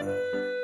Música